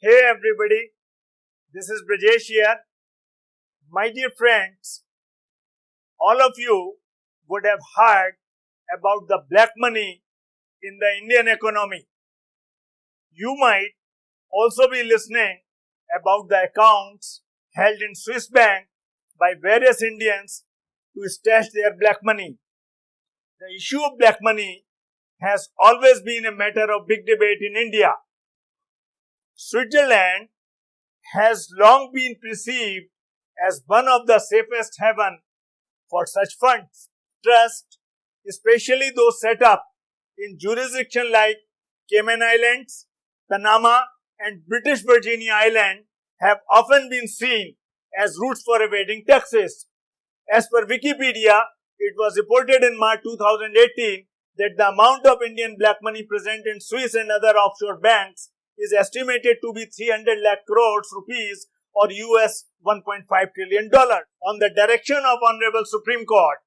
Hey everybody, this is Brajesh here. My dear friends, all of you would have heard about the black money in the Indian economy. You might also be listening about the accounts held in Swiss bank by various Indians to stash their black money. The issue of black money has always been a matter of big debate in India. Switzerland has long been perceived as one of the safest haven for such funds. Trust, especially those set up in jurisdictions like Cayman Islands, Panama, and British Virginia Island have often been seen as routes for evading taxes. As per Wikipedia, it was reported in March 2018 that the amount of Indian black money present in Swiss and other offshore banks is estimated to be 300 lakh crores rupees or US 1.5 trillion dollar. On the direction of Honorable Supreme Court,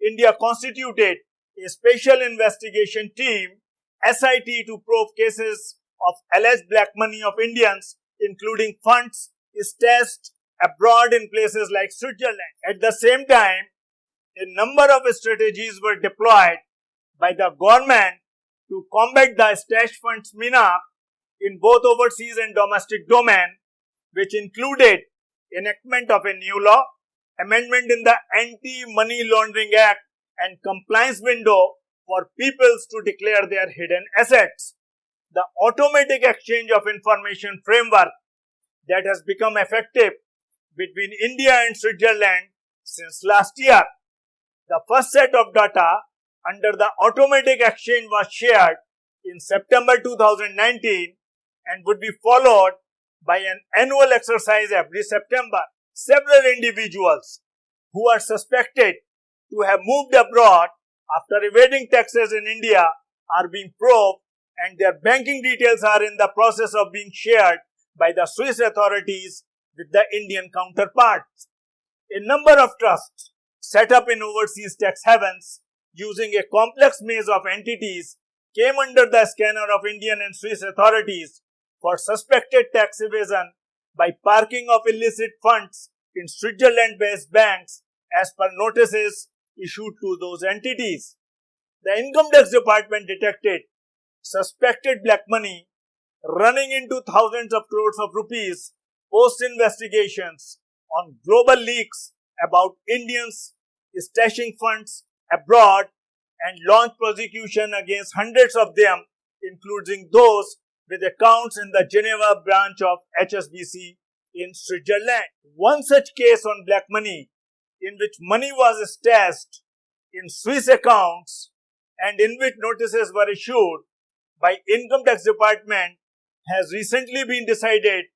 India constituted a special investigation team SIT to probe cases of alleged black money of Indians, including funds stashed abroad in places like Switzerland. At the same time, a number of strategies were deployed by the government to combat the stash funds mina in both overseas and domestic domain, which included enactment of a new law, amendment in the Anti-Money Laundering Act and compliance window for peoples to declare their hidden assets. The automatic exchange of information framework that has become effective between India and Switzerland since last year. The first set of data under the automatic exchange was shared in September 2019 and would be followed by an annual exercise every September. Several individuals who are suspected to have moved abroad after evading taxes in India are being probed and their banking details are in the process of being shared by the Swiss authorities with the Indian counterparts. A number of trusts set up in overseas tax havens using a complex maze of entities came under the scanner of Indian and Swiss authorities for suspected tax evasion by parking of illicit funds in Switzerland-based banks as per notices issued to those entities. The income tax department detected suspected black money running into thousands of crores of rupees post investigations on global leaks about Indians stashing funds abroad and launched prosecution against hundreds of them, including those with accounts in the Geneva branch of HSBC in Switzerland. One such case on black money in which money was stashed in Swiss accounts and in which notices were issued by income tax department has recently been decided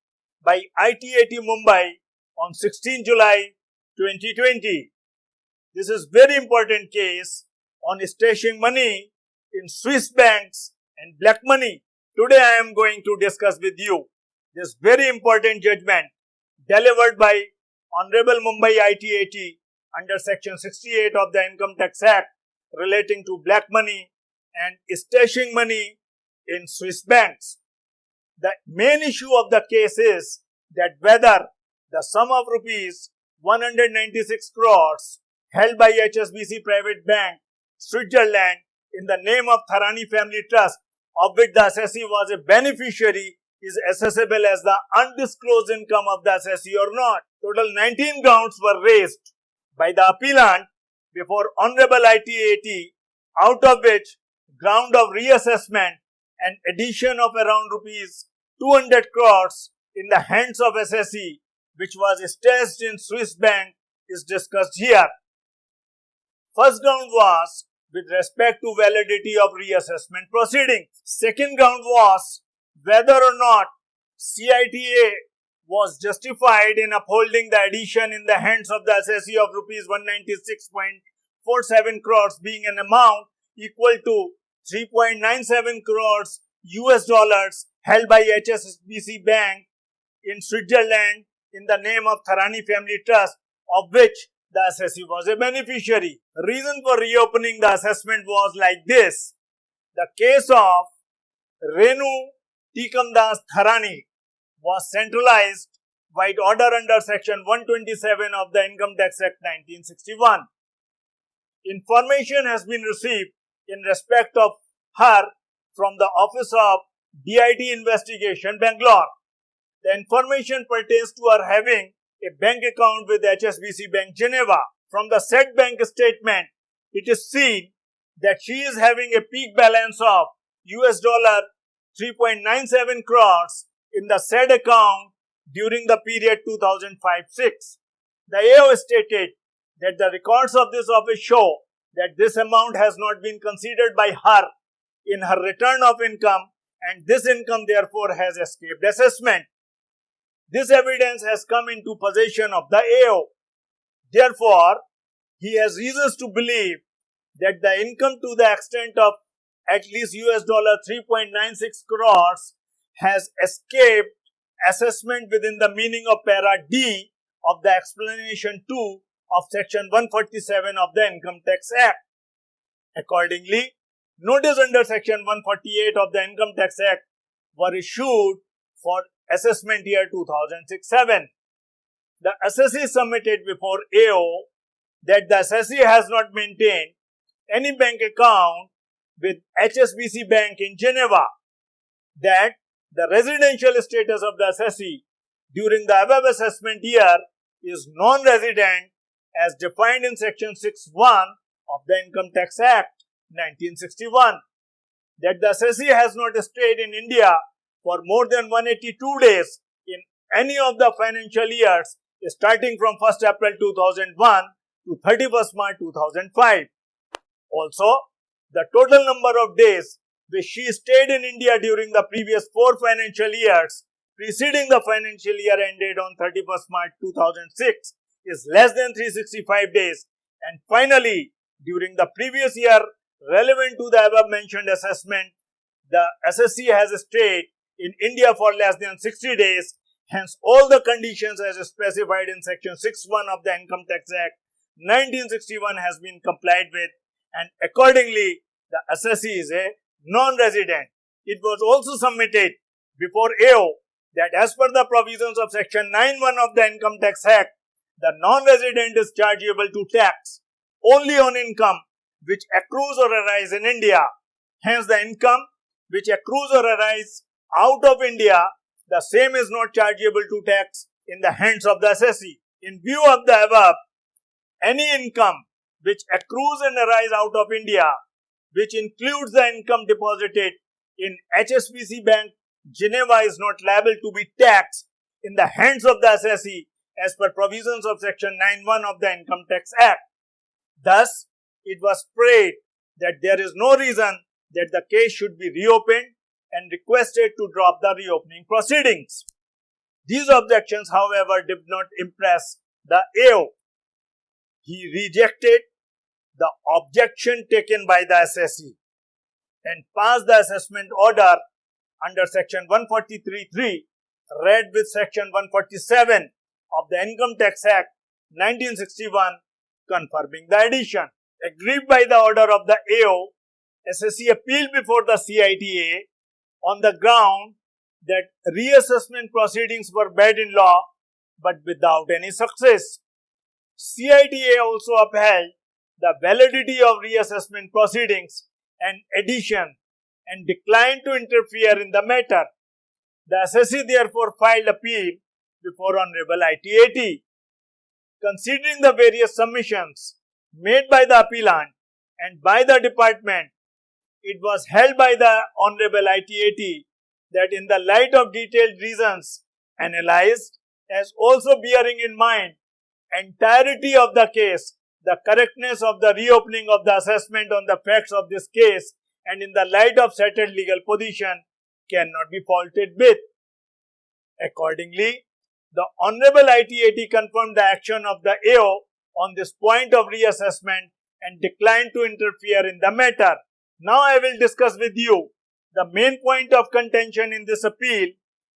by ITAT Mumbai on 16 July 2020. This is very important case on stashing money in Swiss banks and black money. Today I am going to discuss with you this very important judgment delivered by Honorable Mumbai ITAT under section 68 of the Income Tax Act relating to black money and stashing money in Swiss banks. The main issue of the case is that whether the sum of rupees 196 crores held by HSBC Private Bank, Switzerland, in the name of Tharani Family Trust, of which the assessee was a beneficiary, is assessable as the undisclosed income of the assessee or not. Total 19 grounds were raised by the appellant before Honorable ITAT, out of which ground of reassessment and addition of around rupees 200 crores in the hands of assessee, which was stashed in Swiss bank, is discussed here. First ground was with respect to validity of reassessment proceedings. Second ground was whether or not CITA was justified in upholding the addition in the hands of the assessee of rupees 196.47 crores being an amount equal to 3.97 crores US dollars held by HSBC Bank in Switzerland in the name of Tharani Family Trust of which the assessee was a beneficiary. Reason for reopening the assessment was like this. The case of Renu Tikamdas Tharani, was centralized by order under section 127 of the Income Tax Act 1961. Information has been received in respect of her from the Office of DIT Investigation, Bangalore. The information pertains to her having a bank account with HSBC Bank Geneva. From the said bank statement, it is seen that she is having a peak balance of US dollar 3.97 crores in the said account during the period 2005-6. The AO stated that the records of this office show that this amount has not been considered by her in her return of income and this income therefore has escaped assessment. This evidence has come into possession of the AO. Therefore, he has reasons to believe that the income to the extent of at least US dollar 3.96 crores has escaped assessment within the meaning of para D of the explanation 2 of section 147 of the Income Tax Act. Accordingly, notice under section 148 of the Income Tax Act were issued for assessment year 2006-7. The assessee submitted before AO that the assessee has not maintained any bank account with HSBC Bank in Geneva, that the residential status of the assessee during the above assessment year is non-resident as defined in section 6.1 of the Income Tax Act 1961 that the assessee has not stayed in India for more than 182 days in any of the financial years starting from 1st April 2001 to 31st March 2005. Also, the total number of days which she stayed in India during the previous four financial years preceding the financial year ended on 31st March 2006 is less than 365 days and finally during the previous year relevant to the above mentioned assessment the assessee has stayed in India for less than 60 days hence all the conditions as specified in section 6.1 of the Income Tax Act 1961 has been complied with and accordingly the assessee is a non-resident. It was also submitted before AO that as per the provisions of section 9.1 of the Income Tax Act, the non-resident is chargeable to tax only on income which accrues or arises in India. Hence, the income which accrues or arises out of India, the same is not chargeable to tax in the hands of the assessee. In view of the above, any income which accrues and arises out of India, which includes the income deposited in HSBC Bank, Geneva is not liable to be taxed in the hands of the assessee as per provisions of section 9.1 of the Income Tax Act. Thus, it was prayed that there is no reason that the case should be reopened and requested to drop the reopening proceedings. These objections, however, did not impress the AO. He rejected the objection taken by the assessee and passed the assessment order under section 143.3 read with section 147 of the Income Tax Act 1961 confirming the addition. Agreed by the order of the AO, assessee appealed before the CITA on the ground that reassessment proceedings were bad in law but without any success. CITA also upheld the validity of reassessment proceedings and addition and declined to interfere in the matter. The assessee therefore filed appeal before Honorable ITAT. Considering the various submissions made by the appellant and by the department, it was held by the Honorable ITAT that in the light of detailed reasons analyzed as also bearing in mind entirety of the case the correctness of the reopening of the assessment on the facts of this case and in the light of settled legal position cannot be faulted with. Accordingly, the Honorable ITAT confirmed the action of the AO on this point of reassessment and declined to interfere in the matter. Now I will discuss with you the main point of contention in this appeal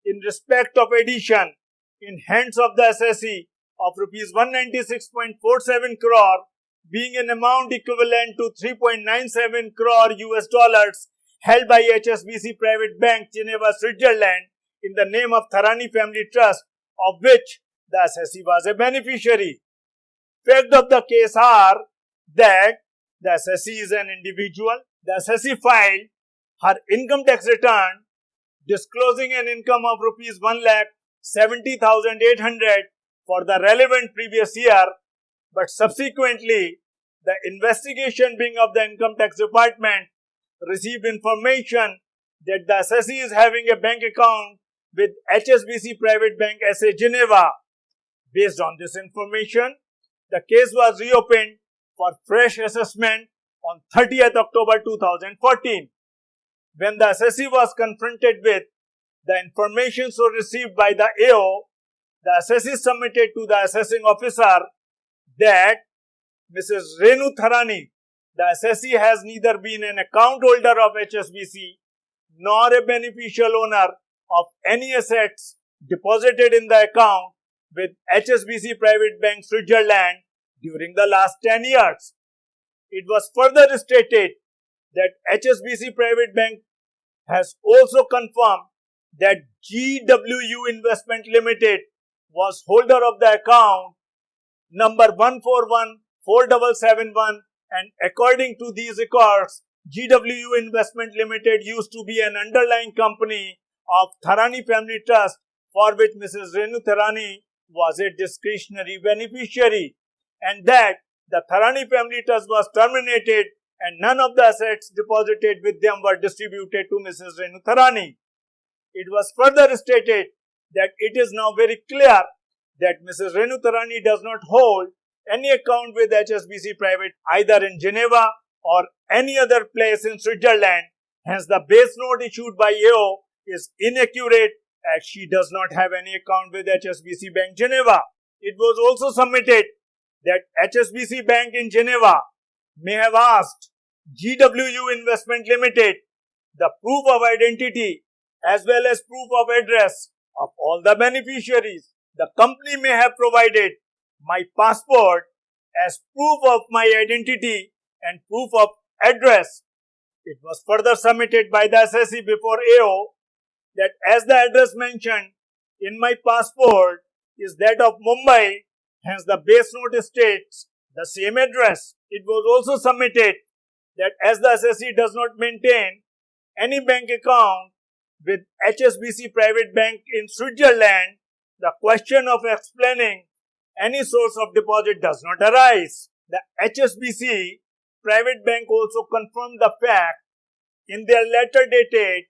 in respect of addition in hands of the assessee of rupees 196.47 crore being an amount equivalent to 3.97 crore US dollars held by HSBC Private Bank, Geneva, Switzerland in the name of Tharani Family Trust, of which the assessee was a beneficiary. Fact of the case are that the assessee is an individual. The assessee filed her income tax return disclosing an income of rupees 1 lakh 70,800 for the relevant previous year, but subsequently the investigation being of the income tax department received information that the assessee is having a bank account with HSBC Private Bank SA Geneva. Based on this information, the case was reopened for fresh assessment on 30th October 2014. When the assessee was confronted with the information so received by the AO, the assessee submitted to the assessing officer that Mrs. Renu Tharani, the assessee has neither been an account holder of HSBC nor a beneficial owner of any assets deposited in the account with HSBC Private Bank Switzerland during the last 10 years. It was further stated that HSBC Private Bank has also confirmed that GWU Investment Limited was holder of the account number 1414771 and according to these records, GWU Investment Limited used to be an underlying company of Tharani Family Trust for which Mrs. Renu Tharani was a discretionary beneficiary and that the Tharani Family Trust was terminated and none of the assets deposited with them were distributed to Mrs. Renu Tharani. It was further stated that it is now very clear that Mrs. Renu Tharani does not hold any account with HSBC Private either in Geneva or any other place in Switzerland. Hence, the base note issued by AO is inaccurate as she does not have any account with HSBC Bank Geneva. It was also submitted that HSBC Bank in Geneva may have asked GWU Investment Limited the proof of identity as well as proof of address of all the beneficiaries. The company may have provided my passport as proof of my identity and proof of address. It was further submitted by the assessee before AO that as the address mentioned in my passport is that of Mumbai, hence the base note states the same address. It was also submitted that as the assessee does not maintain any bank account with HSBC Private Bank in Switzerland, the question of explaining any source of deposit does not arise. The HSBC Private Bank also confirmed the fact in their letter dated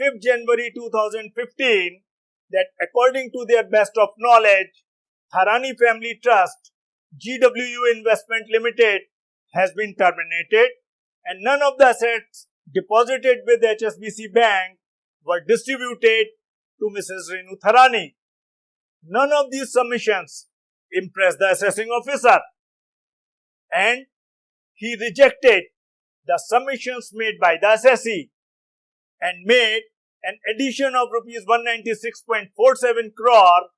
5th January 2015 that according to their best of knowledge, Tharani Family Trust GWU Investment Limited has been terminated and none of the assets deposited with HSBC Bank were distributed to Mrs. Renu Tharani. None of these submissions impressed the assessing officer and he rejected the submissions made by the assessee and made an addition of rupees 196.47 crore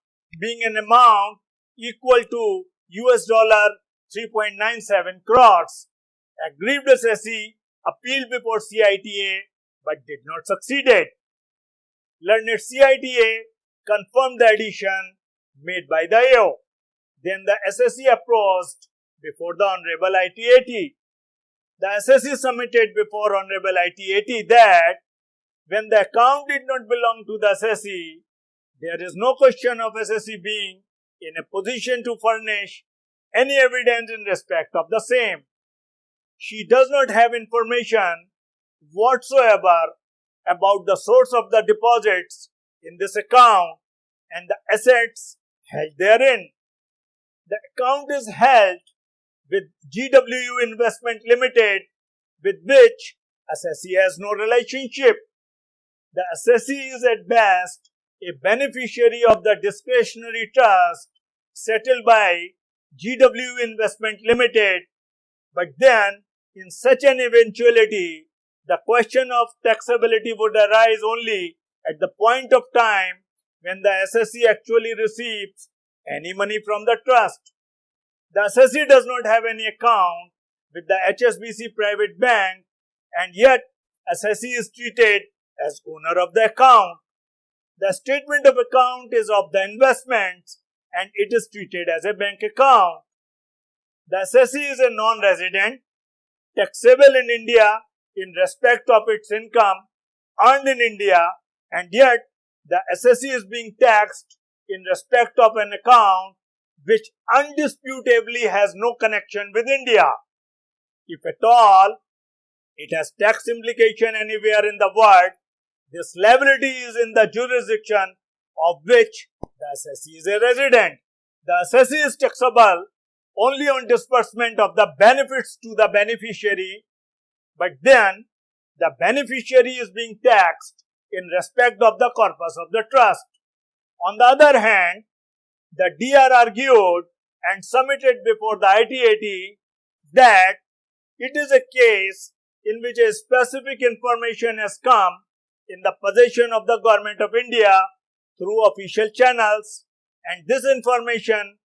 being an amount equal to US dollar 3.97 crores. Aggrieved assessee appealed before CITA but did not succeed. it. Learned CITA confirmed the addition made by the AO. Then the assessee approached before the Honorable ITAT. The assessee submitted before Honorable ITAT that when the account did not belong to the assessee, there is no question of assessee being in a position to furnish any evidence in respect of the same. She does not have information whatsoever about the source of the deposits in this account and the assets held therein. The account is held with GWU Investment Limited with which assessee has no relationship. The assessee is at best a beneficiary of the discretionary trust settled by GW Investment Limited, but then in such an eventuality, the question of taxability would arise only at the point of time when the assessee actually receives any money from the trust. The assessee does not have any account with the HSBC private bank and yet assessee is treated as owner of the account. The statement of account is of the investments and it is treated as a bank account. The assessee is a non-resident, taxable in India in respect of its income earned in India and yet the assessee is being taxed in respect of an account which undisputably has no connection with India. If at all, it has tax implication anywhere in the world, this liability is in the jurisdiction of which the assessee is a resident. The assessee is taxable only on disbursement of the benefits to the beneficiary, but then the beneficiary is being taxed in respect of the corpus of the trust. On the other hand, the DR argued and submitted before the ITAT that it is a case in which a specific information has come in the possession of the government of India through official channels and this information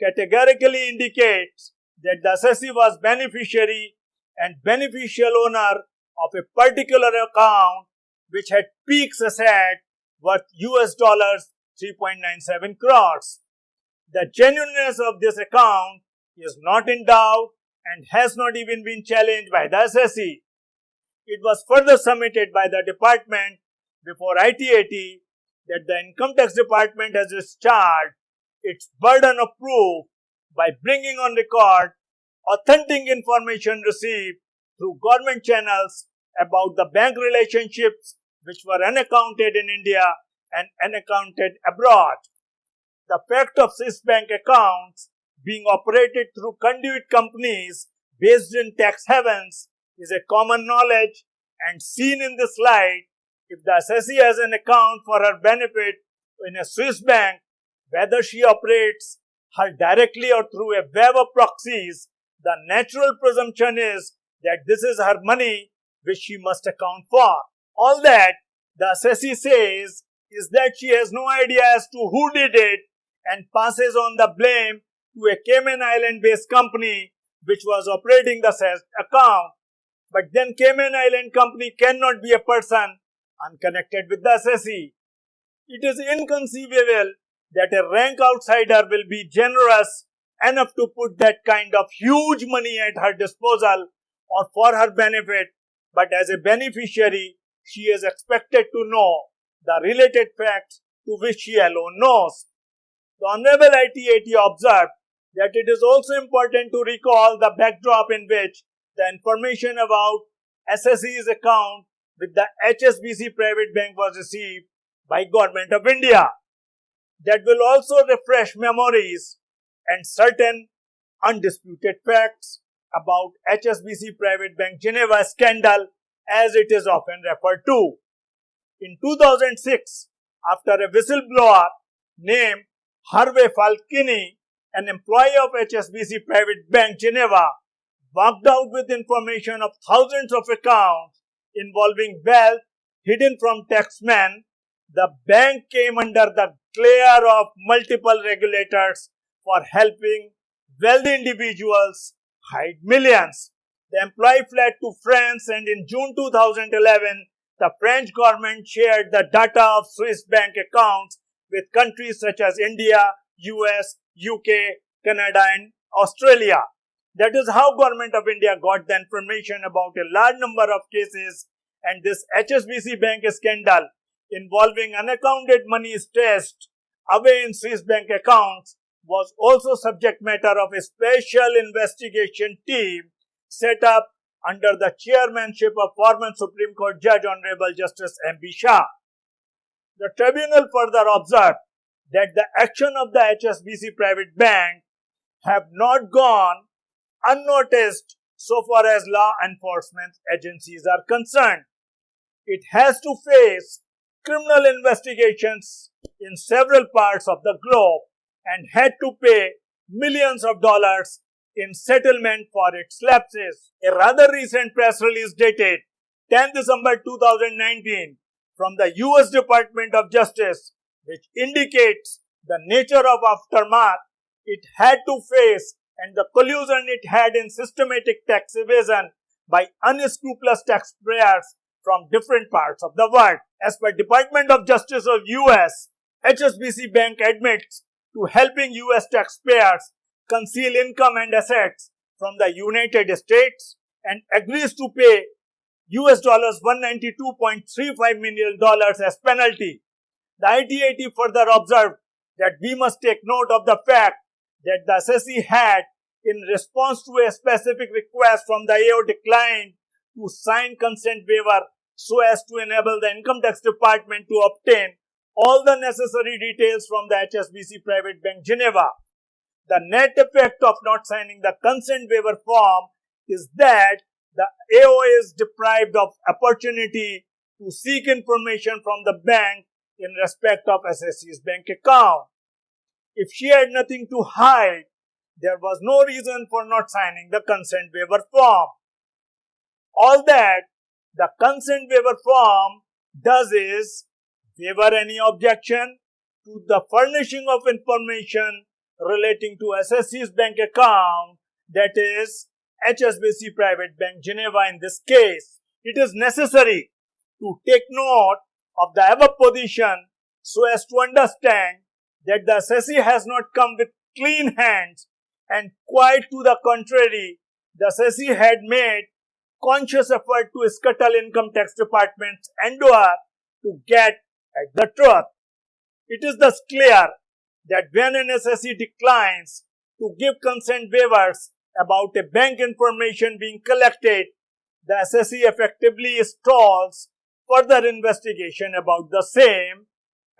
categorically indicates that the assessee was beneficiary and beneficial owner of a particular account which had peaks asset worth US dollars 3.97 crores. The genuineness of this account is not in doubt and has not even been challenged by the assessee. It was further submitted by the department before ITAT that the income tax department has discharged its burden of proof by bringing on record authentic information received through government channels about the bank relationships which were unaccounted in India and unaccounted abroad. The fact of Swiss bank accounts being operated through conduit companies based in tax havens is a common knowledge and seen in this light if the assessee has an account for her benefit in a Swiss bank, whether she operates her directly or through a web of proxies, the natural presumption is that this is her money which she must account for. All that the assessee says is that she has no idea as to who did it and passes on the blame to a Cayman Island based company which was operating the account. But then Cayman Island company cannot be a person unconnected with the assessee. It is inconceivable that a rank outsider will be generous enough to put that kind of huge money at her disposal or for her benefit, but as a beneficiary, she is expected to know the related facts to which she alone knows. The Honorable ITAT observed that it is also important to recall the backdrop in which the information about assessee's account with the HSBC private bank was received by Government of India. That will also refresh memories and certain undisputed facts about HSBC private bank Geneva scandal as it is often referred to. In 2006, after a whistleblower named Hervé Falciani, an employee of HSBC private bank Geneva, walked out with information of thousands of accounts involving wealth hidden from taxmen, the bank came under the glare of multiple regulators for helping wealthy individuals hide millions. The employee fled to France and in June 2011, the French government shared the data of Swiss bank accounts with countries such as India, US, UK, Canada and Australia. That is how government of India got the information about a large number of cases and this HSBC bank scandal involving unaccounted money stashed away in Swiss bank accounts was also subject matter of a special investigation team set up under the chairmanship of former Supreme Court Judge Honorable Justice M.B. Shah. The tribunal further observed that the action of the HSBC private bank have not gone unnoticed so far as law enforcement agencies are concerned. It has to face criminal investigations in several parts of the globe and had to pay millions of dollars in settlement for its lapses. A rather recent press release dated 10 December 2019 from the US Department of Justice, which indicates the nature of aftermath it had to face and the collusion it had in systematic tax evasion by unscrupulous taxpayers from different parts of the world. As per Department of Justice of US, HSBC Bank admits to helping US taxpayers conceal income and assets from the United States and agrees to pay US dollars 192.35 million dollars as penalty. The ITAT further observed that we must take note of the fact that the assessee had, in response to a specific request from the AO, declined to sign consent waiver so as to enable the income tax department to obtain all the necessary details from the HSBC Private Bank Geneva. The net effect of not signing the consent waiver form is that the AO is deprived of opportunity to seek information from the bank in respect of assessee's bank account. If she had nothing to hide, there was no reason for not signing the consent waiver form. All that the consent waiver form does is waiver any objection to the furnishing of information relating to assessee's bank account, that is HSBC Private Bank Geneva in this case. It is necessary to take note of the above position so as to understand that the assessee has not come with clean hands and quite to the contrary, the assessee had made conscious effort to scuttle income tax department's endeavor to get at the truth. It is thus clear that when an assessee declines to give consent waivers about a bank information being collected, the assessee effectively stalls further investigation about the same.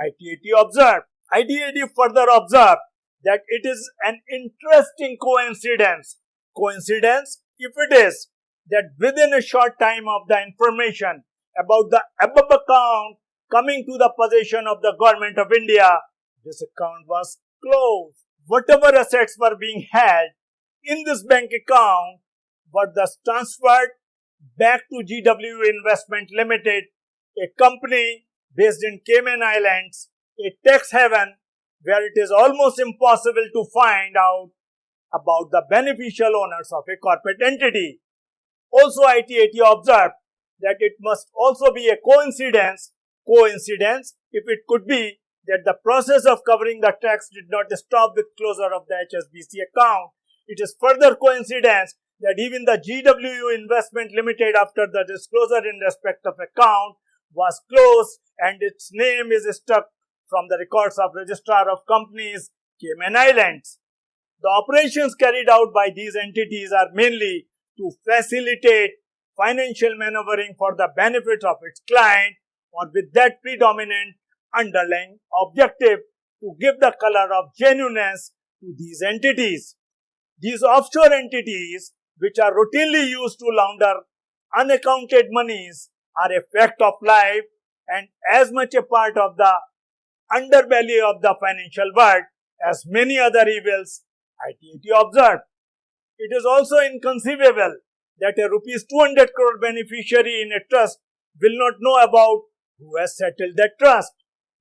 ITAT observed. ITAT further observed that it is an interesting coincidence. Coincidence, if it is, that within a short time of the information about the above account coming to the possession of the government of India, this account was closed. Whatever assets were being held in this bank account were thus transferred back to GW Investment Limited, a company based in Cayman Islands, a tax haven where it is almost impossible to find out about the beneficial owners of a corporate entity. Also, ITAT observed that it must also be a coincidence, coincidence if it could be that the process of covering the tax did not stop with closure of the HSBC account. It is further coincidence that even the GWU Investment Limited after the disclosure in respect of account was closed and its name is struck from the records of Registrar of Companies, Cayman Islands. The operations carried out by these entities are mainly to facilitate financial maneuvering for the benefit of its client or with that predominant underlying objective to give the color of genuineness to these entities. These offshore entities, which are routinely used to launder unaccounted monies, are a fact of life and as much a part of the underbelly of the financial world as many other evils ITAT observed. It is also inconceivable that a rupees 200 crore beneficiary in a trust will not know about who has settled that trust.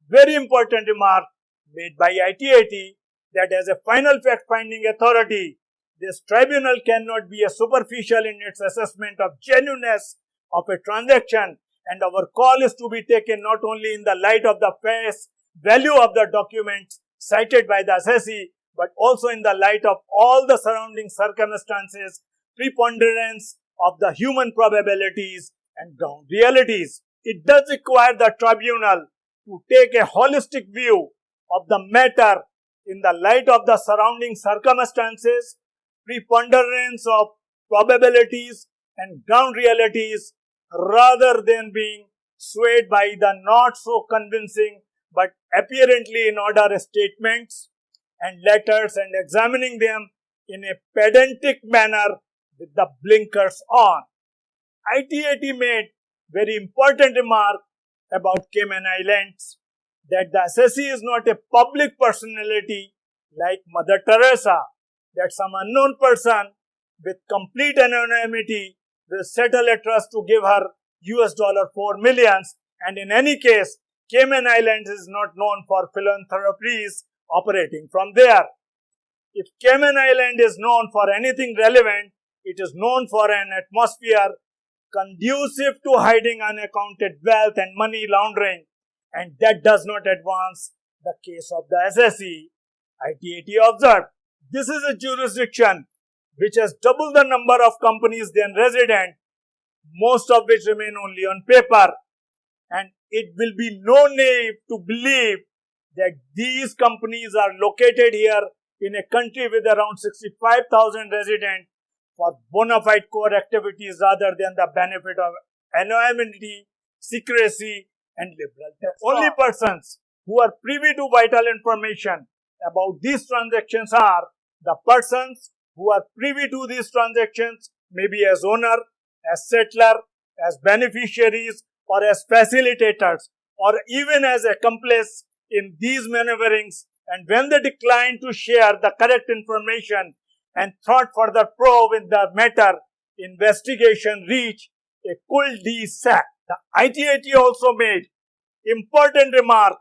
Very important remark made by ITAT that as a final fact finding authority, this tribunal cannot be a superficial in its assessment of genuineness of a transaction and our call is to be taken not only in the light of the face value of the documents cited by the assessee but also in the light of all the surrounding circumstances, preponderance of the human probabilities and ground realities. It does require the tribunal to take a holistic view of the matter in the light of the surrounding circumstances, preponderance of probabilities and ground realities rather than being swayed by the not so convincing but apparently in order statements and letters and examining them in a pedantic manner with the blinkers on. ITAT made very important remark about Cayman Islands that the assessee is not a public personality like Mother Teresa, that some unknown person with complete anonymity will settle a trust to give her US dollar 4 millions and in any case Cayman Islands is not known for philanthropies operating from there. If Cayman Island is known for anything relevant, it is known for an atmosphere conducive to hiding unaccounted wealth and money laundering, and that does not advance the case of the assessee. ITAT observed this is a jurisdiction which has double the number of companies than resident, most of which remain only on paper. And it will be no naive to believe that these companies are located here in a country with around 65,000 residents for bona fide core activities rather than the benefit of anonymity, secrecy, and liberal. The only persons who are privy to vital information about these transactions are the persons who are privy to these transactions, maybe as owner, as settler, as beneficiaries, or as facilitators, or even as accomplices in these maneuverings. And when they decline to share the correct information and thought further probe in the matter, investigation reach a cul de sac. The ITAT also made important remark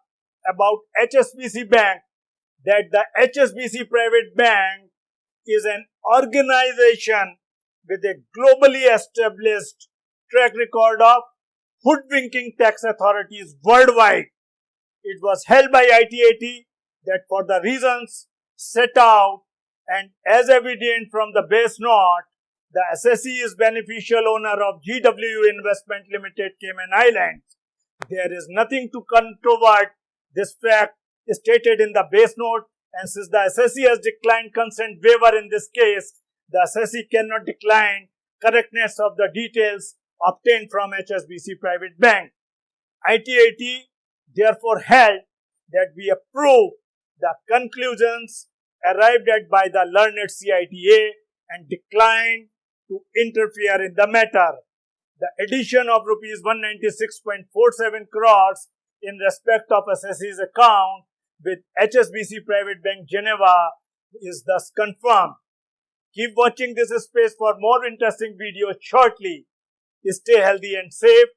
about HSBC Bank that the HSBC Private Bank is an organization with a globally established track record of hoodwinking tax authorities worldwide. It was held by ITAT that for the reasons set out and as evident from the base note, the assessee is beneficial owner of GW Investment Limited Cayman Islands. There is nothing to controvert this fact stated in the base note and since the assessee has declined consent waiver in this case, the assessee cannot decline correctness of the details obtained from HSBC Private Bank. ITAT therefore held that we approve the conclusions arrived at by the learned CITA and decline to interfere in the matter. The addition of rupees 196.47 crores in respect of assessee's account with HSBC Private Bank Geneva is thus confirmed. Keep watching this space for more interesting videos shortly. Stay healthy and safe.